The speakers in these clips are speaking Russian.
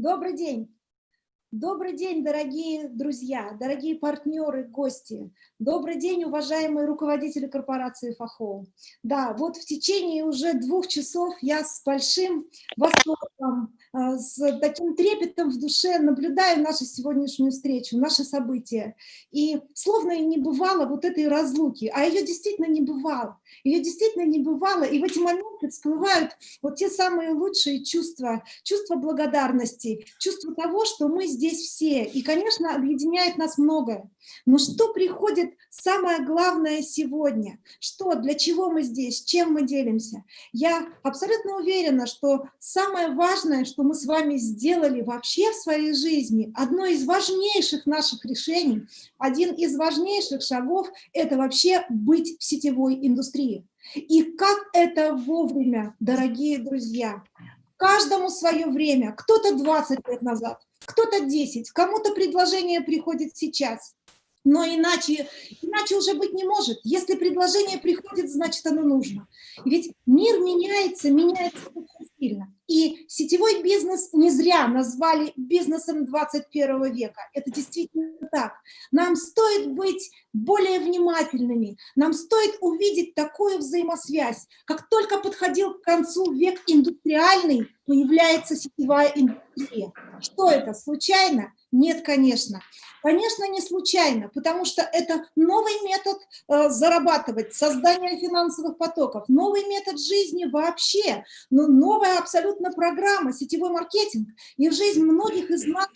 Добрый день. Добрый день, дорогие друзья, дорогие партнеры, гости. Добрый день, уважаемые руководители корпорации ФАХО. Да, вот в течение уже двух часов я с большим восторгом, с таким трепетом в душе наблюдаю нашу сегодняшнюю встречу, наши события. И словно и не бывало вот этой разлуки, а ее действительно не бывало. Ее действительно не бывало, и в эти моменты всплывают вот те самые лучшие чувства, чувство благодарности, чувство того, что мы здесь все. И, конечно, объединяет нас многое. Но что приходит самое главное сегодня? Что, для чего мы здесь, чем мы делимся? Я абсолютно уверена, что самое важное, что мы с вами сделали вообще в своей жизни, одно из важнейших наших решений, один из важнейших шагов – это вообще быть в сетевой индустрии. И как это вовремя, дорогие друзья, каждому свое время, кто-то 20 лет назад, кто-то 10, кому-то предложение приходит сейчас, но иначе, иначе уже быть не может. Если предложение приходит, значит оно нужно. Ведь мир меняется, меняется очень сильно. И сетевой бизнес не зря назвали бизнесом 21 века. Это действительно так. Нам стоит быть более внимательными, нам стоит увидеть такую взаимосвязь. Как только подходил к концу век индустриальный, появляется сетевая индустрия. Что это, случайно? Нет, конечно. Конечно, не случайно, потому что это новый метод э, зарабатывать, создание финансовых потоков, новый метод жизни вообще, но новая абсолютно программа, сетевой маркетинг. И в жизнь многих из нас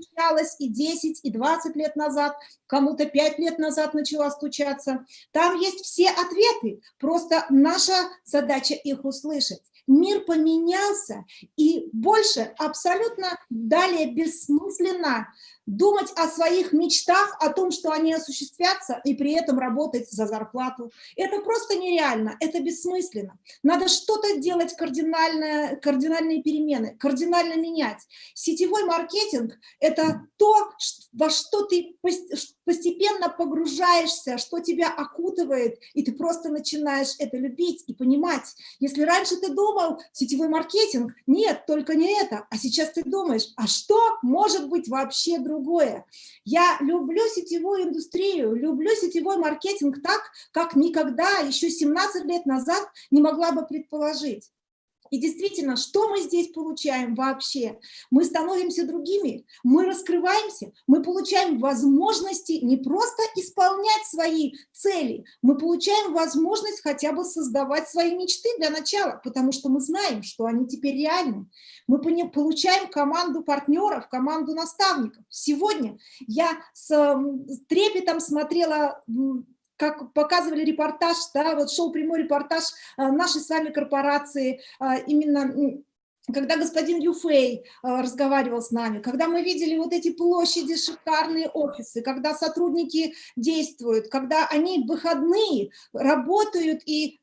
стучалась и 10, и 20 лет назад, кому-то 5 лет назад начала стучаться. Там есть все ответы, просто наша задача их услышать мир поменялся, и больше абсолютно далее бессмысленно думать о своих мечтах, о том, что они осуществятся, и при этом работать за зарплату. Это просто нереально, это бессмысленно. Надо что-то делать, кардинальное, кардинальные перемены, кардинально менять. Сетевой маркетинг – это то, во что ты постепенно погружаешься, что тебя окутывает, и ты просто начинаешь это любить и понимать. Если раньше ты думал, сетевой маркетинг, нет, только не это, а сейчас ты думаешь, а что может быть вообще другое? Я люблю сетевую индустрию, люблю сетевой маркетинг так, как никогда еще 17 лет назад не могла бы предположить. И действительно, что мы здесь получаем вообще? Мы становимся другими, мы раскрываемся, мы получаем возможности не просто исполнять свои цели, мы получаем возможность хотя бы создавать свои мечты для начала, потому что мы знаем, что они теперь реальны. Мы получаем команду партнеров, команду наставников. Сегодня я с трепетом смотрела как показывали репортаж, да, вот шел прямой репортаж а, нашей с вами корпорации, а, именно когда господин Юфей а, разговаривал с нами, когда мы видели вот эти площади, шикарные офисы, когда сотрудники действуют, когда они выходные работают и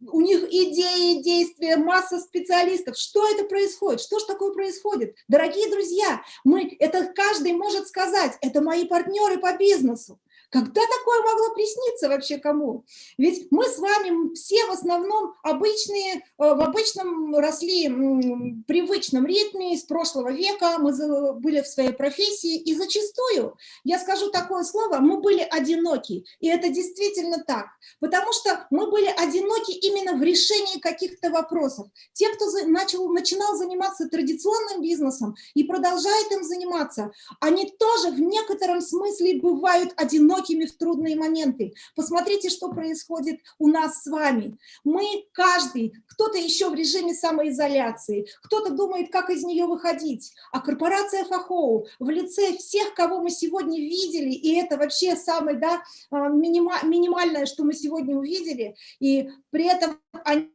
у них идеи, действия, масса специалистов. Что это происходит? Что же такое происходит? Дорогие друзья, мы, это каждый может сказать, это мои партнеры по бизнесу. Когда такое могло присниться вообще кому? Ведь мы с вами все в основном обычные, э, в обычном росли привычном ритме из прошлого века, мы были в своей профессии, и зачастую, я скажу такое слово, мы были одиноки, и это действительно так, потому что мы были одиноки именно в решении каких-то вопросов. Те, кто начал, начинал заниматься традиционным бизнесом и продолжает им заниматься, они тоже в некотором смысле бывают одиноки, одинокими в трудные моменты. Посмотрите, что происходит у нас с вами. Мы, каждый, кто-то еще в режиме самоизоляции, кто-то думает, как из нее выходить. А корпорация Фахоу в лице всех, кого мы сегодня видели, и это вообще самое да, а, минимальное, что мы сегодня увидели, и при этом они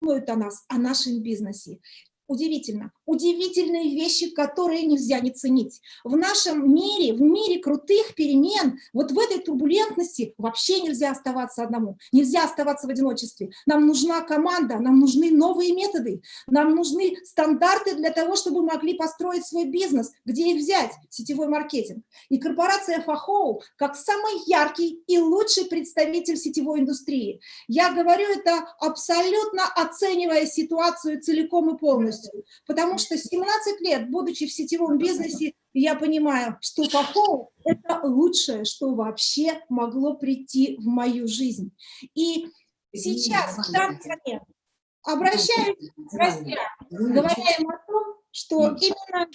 думают о нас, о нашем бизнесе удивительно. Удивительные вещи, которые нельзя не ценить. В нашем мире, в мире крутых перемен, вот в этой турбулентности вообще нельзя оставаться одному, нельзя оставаться в одиночестве. Нам нужна команда, нам нужны новые методы, нам нужны стандарты для того, чтобы могли построить свой бизнес. Где их взять? Сетевой маркетинг. И корпорация Фахоу, как самый яркий и лучший представитель сетевой индустрии. Я говорю это абсолютно оценивая ситуацию целиком и полностью полностью, потому что 17 лет, будучи в сетевом бизнесе, я понимаю, что Фахоу – это лучшее, что вообще могло прийти в мою жизнь. И сейчас, в данный обращаюсь к гостям, говоря им о том, что именно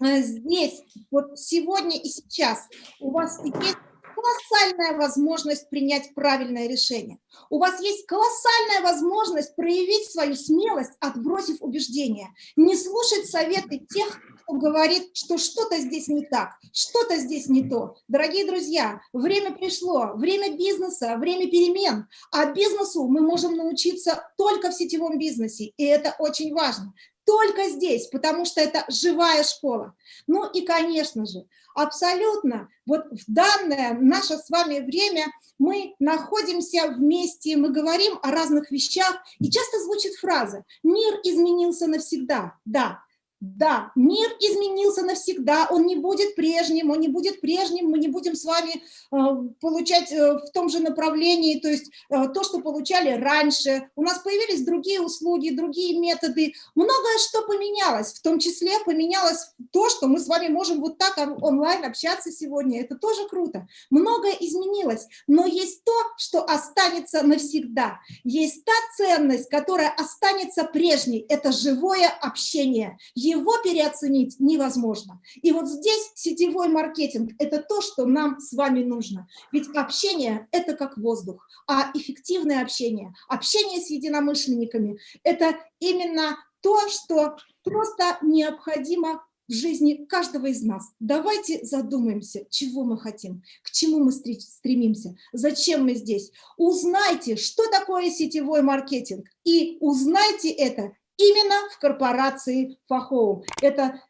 э, здесь, вот сегодня и сейчас у вас есть колоссальная возможность принять правильное решение. У вас есть колоссальная возможность проявить свою смелость, отбросив убеждения, не слушать советы тех, кто говорит, что что-то здесь не так, что-то здесь не то. Дорогие друзья, время пришло, время бизнеса, время перемен, а бизнесу мы можем научиться только в сетевом бизнесе, и это очень важно только здесь, потому что это живая школа. Ну и, конечно же, абсолютно вот в данное наше с вами время мы находимся вместе, мы говорим о разных вещах, и часто звучит фраза «мир изменился навсегда». Да, да, мир изменился навсегда, он не будет прежним, он не будет прежним, мы не будем с вами э, получать э, в том же направлении, то есть э, то, что получали раньше. У нас появились другие услуги, другие методы. Многое что поменялось, в том числе поменялось то, что мы с вами можем вот так онлайн общаться сегодня. Это тоже круто. Многое изменилось, но есть то, что останется навсегда. Есть та ценность, которая останется прежней. Это живое общение его переоценить невозможно. И вот здесь сетевой маркетинг – это то, что нам с вами нужно. Ведь общение – это как воздух, а эффективное общение, общение с единомышленниками – это именно то, что просто необходимо в жизни каждого из нас. Давайте задумаемся, чего мы хотим, к чему мы стремимся, зачем мы здесь. Узнайте, что такое сетевой маркетинг, и узнайте это именно в корпорации Фахоу. Это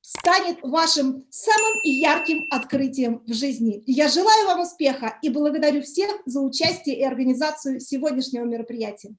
станет вашим самым ярким открытием в жизни. Я желаю вам успеха и благодарю всех за участие и организацию сегодняшнего мероприятия.